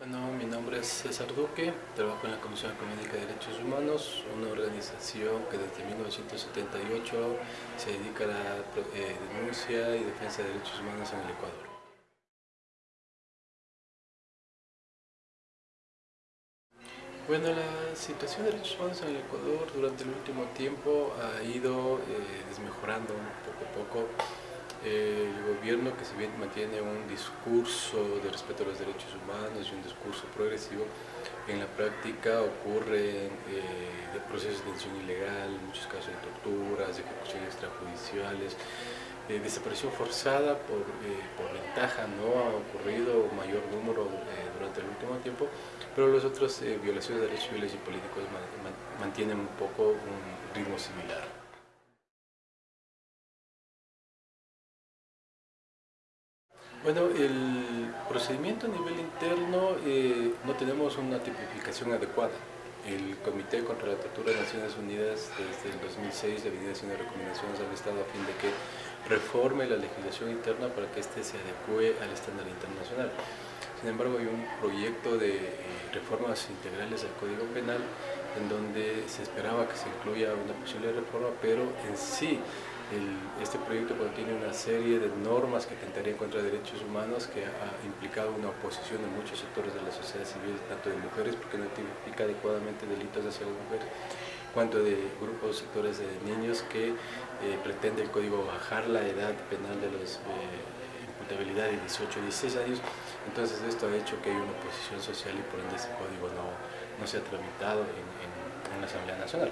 Bueno, mi nombre es César Duque, trabajo en la Comisión Económica de Derechos Humanos, una organización que desde 1978 se dedica a la eh, denuncia y defensa de derechos humanos en el Ecuador. Bueno, la situación de derechos humanos en el Ecuador durante el último tiempo ha ido eh, desmejorando poco a poco el gobierno que si bien mantiene un discurso de respeto a los derechos humanos y un discurso progresivo, en la práctica ocurren eh, procesos de detención ilegal, muchos casos de torturas, de ejecuciones extrajudiciales, eh, desaparición forzada por, eh, por, ventaja, no ha ocurrido mayor número eh, durante el último tiempo, pero las otras violaciones de derechos civiles y políticos mantienen un poco un ritmo similar. Bueno, el procedimiento a nivel interno eh, no tenemos una tipificación adecuada. El Comité contra la Tortura de Naciones Unidas desde el 2006 ha venido haciendo recomendaciones al Estado a fin de que reforme la legislación interna para que éste se adecue al estándar internacional. Sin embargo, hay un proyecto de eh, reformas integrales al Código Penal en donde se esperaba que se incluya una posible reforma, pero en sí este proyecto contiene una serie de normas que atentarían contra derechos humanos que ha implicado una oposición de muchos sectores de la sociedad civil, tanto de mujeres, porque no tipifica adecuadamente delitos hacia las mujeres, cuanto de grupos sectores de niños que eh, pretende el código bajar la edad penal de los eh, imputabilidad de 18 a 16 años, entonces esto ha hecho que haya una oposición social y por ende ese código no, no se ha tramitado en, en la Asamblea Nacional.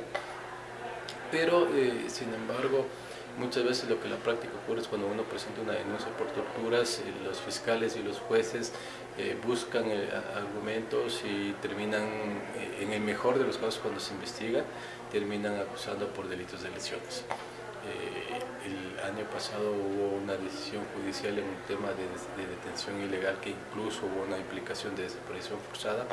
Pero, eh, sin embargo, Muchas veces lo que la práctica ocurre es cuando uno presenta una denuncia por torturas, eh, los fiscales y los jueces eh, buscan eh, argumentos y terminan, en el mejor de los casos cuando se investiga, terminan acusando por delitos de lesiones. el año pasado hubo una decisión judicial en un tema de, detención ilegal que incluso hubo una implicación de desaparición forzada,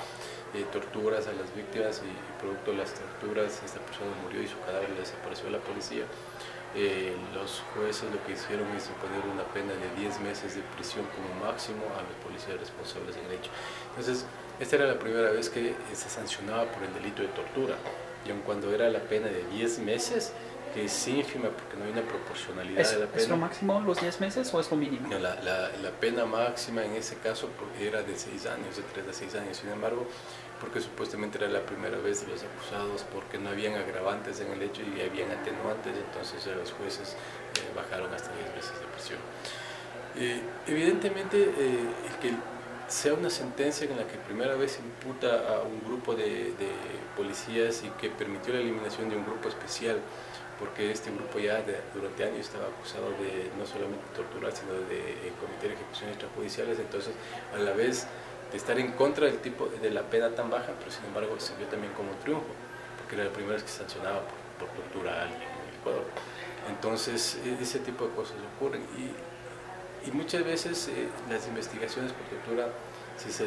torturas a las víctimas y, producto de las torturas esta persona murió y su cadáver le desapareció a la policía. Eh, los jueces lo que hicieron es imponer una pena de 10 meses de prisión como máximo a los policías responsables del hecho. Entonces, esta era la primera vez que se sancionaba por el delito de tortura, y aun cuando era la pena de 10 meses, que es ínfima porque no hay una proporcionalidad ¿Es, de la pena. ¿Es lo máximo los 10 meses o es lo mínimo? la, la, la, pena máxima en ese caso era de 6 años, de 3 a 6 años. Sin embargo, porque supuestamente era la primera vez de los acusados, porque no habían agravantes en el hecho y habían atenuantes, entonces los jueces eh, bajaron hasta 10 meses de prisión. Eh, evidentemente, eh, el que sea una sentencia en la que primera vez imputa a un grupo de, de policías y que permitió la eliminación de un grupo especial porque este grupo ya durante años estaba acusado de no solamente torturar, sino de cometer ejecuciones extrajudiciales, entonces a la vez de estar en contra del tipo de la pena tan baja, pero sin embargo se vio también como un triunfo, porque era la primera vez que sancionaba por, tortura a alguien en Ecuador. Entonces e, ese tipo de cosas ocurren y, y muchas veces eh, las investigaciones por tortura si se,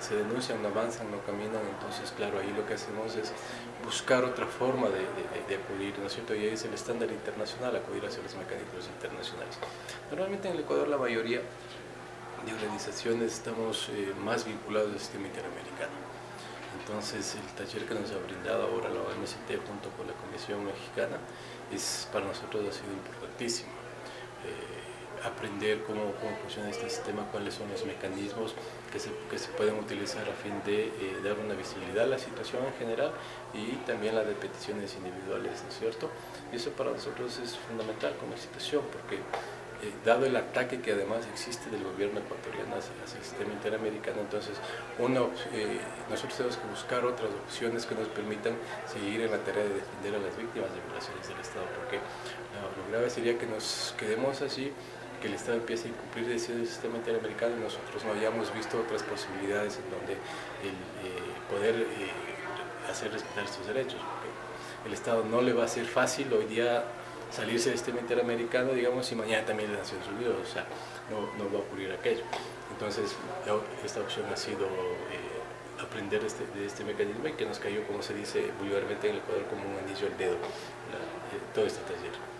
si denuncian, no avanzan, no caminan, entonces claro, ahí lo que hacemos es buscar otra forma de, de, acudir, ¿no es cierto? Y ahí es el estándar internacional, acudir hacia los mecanismos internacionales. Normalmente en el Ecuador la mayoría de organizaciones estamos eh, más vinculados al sistema interamericano. Entonces el taller que nos ha brindado ahora la OMCT junto con la Comisión Mexicana es, para nosotros ha sido importantísimo. Eh, aprender cómo, cómo, funciona este sistema, cuáles son los mecanismos que se, que se pueden utilizar a fin de eh, dar una visibilidad a la situación en general y también la de peticiones individuales, ¿no es cierto? Y eso para nosotros es fundamental como institución porque eh, dado el ataque que además existe del gobierno ecuatoriano hacia, el sistema interamericano, entonces uno, eh, nosotros tenemos que buscar otras opciones que nos permitan seguir en la tarea de defender a las víctimas de violaciones del Estado, porque lo grave sería que nos quedemos así que el Estado empiece a incumplir decisiones del sistema interamericano nosotros no hayamos visto otras posibilidades en donde el, eh, poder eh, hacer respetar estos derechos. El Estado no le va a ser fácil hoy día salirse del sistema interamericano, digamos, y mañana también de Naciones Unidas, o sea, no, no va a ocurrir aquello. Entonces, esta opción ha sido eh, aprender este, de este mecanismo y que nos cayó, como se dice vulgarmente en el Ecuador, como un anillo al dedo, todo este taller.